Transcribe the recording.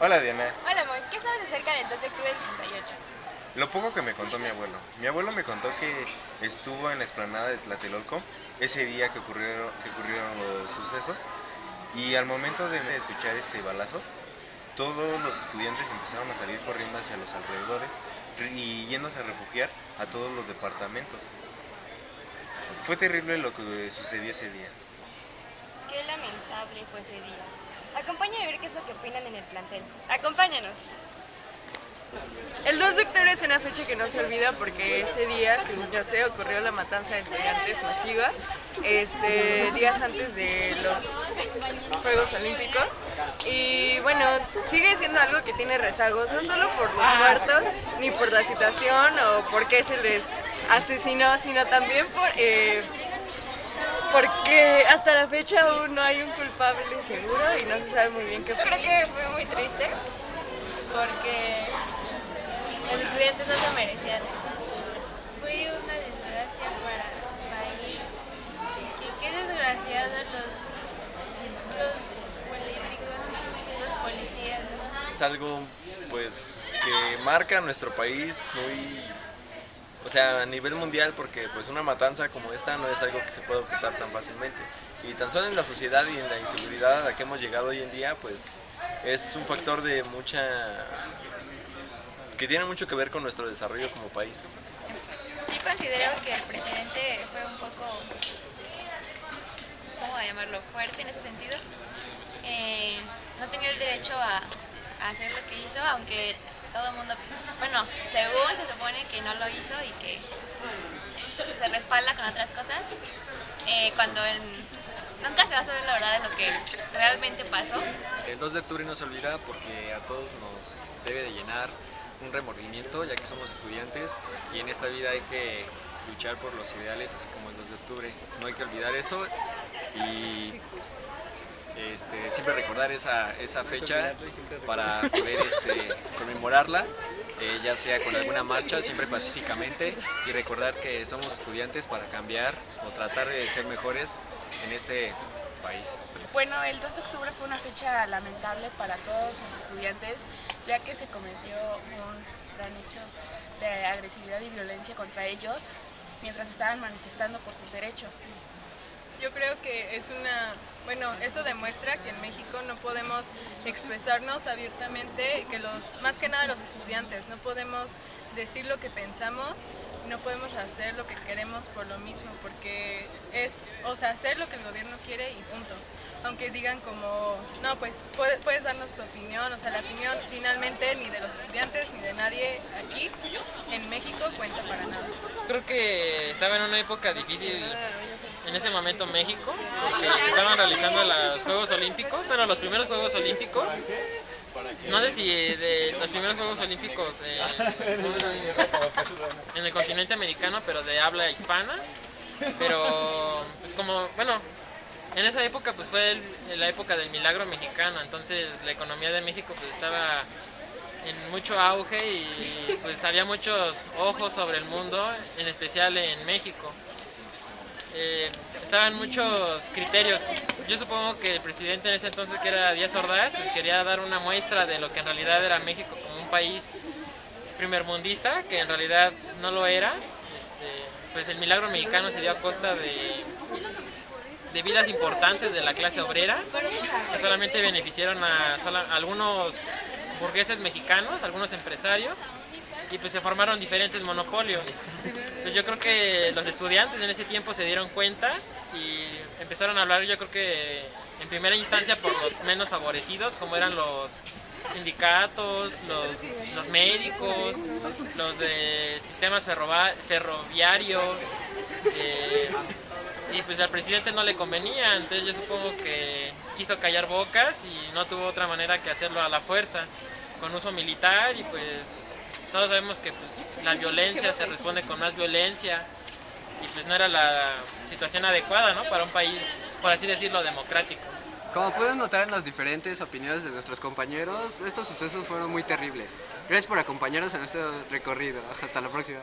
Hola Diana. Hola Moy, ¿qué sabes acerca del 2 de octubre del 68? Lo poco que me contó mi abuelo. Mi abuelo me contó que estuvo en la explanada de Tlatelolco ese día que ocurrieron, que ocurrieron los sucesos y al momento de escuchar este balazos, todos los estudiantes empezaron a salir corriendo hacia los alrededores y yéndose a refugiar a todos los departamentos. Fue terrible lo que sucedió ese día. Qué lamentable fue ese día. Acompáñame a ver qué es lo que opinan en el plantel. Acompáñanos. El 2 de octubre es una fecha que no se olvida porque ese día, según yo sé, ocurrió la matanza de estudiantes masiva, este, días antes de los Juegos Olímpicos. Y bueno, sigue siendo algo que tiene rezagos, no solo por los muertos, ni por la situación o por qué se les asesinó, sino también por... Eh, hasta la fecha aún no hay un culpable seguro y no se sabe muy bien qué Creo que fue muy triste porque los estudiantes no se merecían eso. Fue una desgracia para el país. Y qué desgraciados los, los políticos y los policías. Es algo pues que marca a nuestro país muy o sea, a nivel mundial, porque pues una matanza como esta no es algo que se pueda ocultar tan fácilmente. Y tan solo en la sociedad y en la inseguridad a la que hemos llegado hoy en día, pues es un factor de mucha... que tiene mucho que ver con nuestro desarrollo como país. Sí considero que el presidente fue un poco, ¿cómo llamarlo?, fuerte en ese sentido. Eh, no tenía el derecho a hacer lo que hizo, aunque todo el mundo, bueno, según se supone que no lo hizo y que se respalda con otras cosas, eh, cuando nunca se va a saber la verdad de lo que realmente pasó. El 2 de octubre no se olvida porque a todos nos debe de llenar un remordimiento ya que somos estudiantes y en esta vida hay que luchar por los ideales así como el 2 de octubre. No hay que olvidar eso y este, siempre recordar esa, esa, fecha para poder este, conmemorarla, eh, ya sea con alguna marcha, siempre pacíficamente, y recordar que somos estudiantes para cambiar o tratar de ser mejores en este país. Bueno, el 2 de octubre fue una fecha lamentable para todos los estudiantes, ya que se cometió un gran hecho de agresividad y violencia contra ellos mientras estaban manifestando por sus derechos. Yo creo que es una, bueno, eso demuestra que en México no expresarnos abiertamente, que los, más que nada los estudiantes, no podemos decir lo que pensamos, no podemos hacer lo que queremos por lo mismo, porque es, o sea, hacer lo que el gobierno quiere y punto. Aunque digan como, no, pues puedes, puedes darnos tu opinión, o sea, la opinión finalmente ni de los estudiantes ni de nadie aquí en México cuenta para nada. Creo que estaba en una época difícil en ese momento México, porque se estaban realizando los Juegos Olímpicos, bueno, los primeros Juegos Olímpicos. No sé si de los primeros Juegos Olímpicos en el continente americano, pero de habla hispana. Pero, pues como, bueno, en esa época pues fue la época del milagro mexicano, entonces la economía de México pues estaba en mucho auge y pues había muchos ojos sobre el mundo, en especial en México. Eh, estaban muchos criterios. Yo supongo que el presidente en ese entonces, que era Díaz Ordaz, pues quería dar una muestra de lo que en realidad era México como un país primermundista, que en realidad no lo era. Este, pues el milagro mexicano se dio a costa de, de vidas importantes de la clase obrera, que solamente beneficiaron a, a algunos burgueses mexicanos, algunos empresarios, y pues se formaron diferentes monopolios. Pues yo creo que los estudiantes en ese tiempo se dieron cuenta y empezaron a hablar yo creo que en primera instancia por los menos favorecidos, como eran los sindicatos, los, los médicos, los de sistemas ferroviarios, eh, y pues al presidente no le convenía, entonces yo supongo que quiso callar bocas y no tuvo otra manera que hacerlo a la fuerza, con uso militar y pues todos sabemos que pues, la violencia se responde con más violencia y pues no era la situación adecuada ¿no? para un país, por así decirlo, democrático. Como pueden notar en las diferentes opiniones de nuestros compañeros, estos sucesos fueron muy terribles. Gracias por acompañarnos en este recorrido. Hasta la próxima.